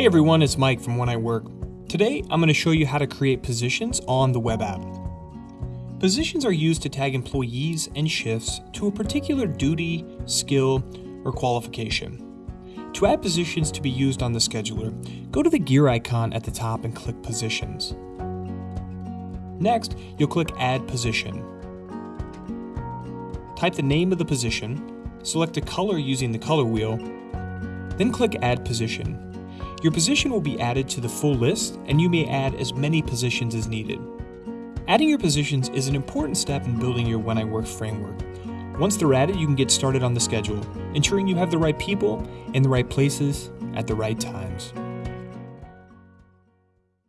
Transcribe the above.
Hey everyone, it's Mike from When I Work. Today I'm going to show you how to create positions on the web app. Positions are used to tag employees and shifts to a particular duty, skill, or qualification. To add positions to be used on the scheduler, go to the gear icon at the top and click Positions. Next, you'll click Add Position. Type the name of the position, select a color using the color wheel, then click Add Position. Your position will be added to the full list, and you may add as many positions as needed. Adding your positions is an important step in building your When I Work framework. Once they're added, you can get started on the schedule, ensuring you have the right people in the right places at the right times.